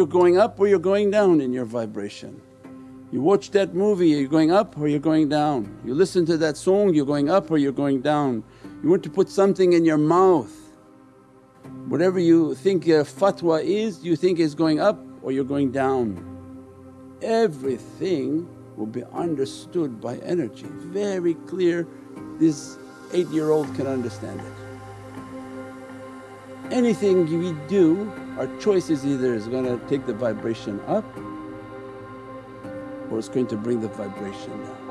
you're going up or you're going down in your vibration. You watch that movie, you're going up or you're going down. You listen to that song, you're going up or you're going down. You want to put something in your mouth. Whatever you think your fatwa is, you think is going up or you're going down. Everything will be understood by energy, very clear. This eight year old can understand it. Anything we do, our choice is either is going to take the vibration up or it's going to bring the vibration down.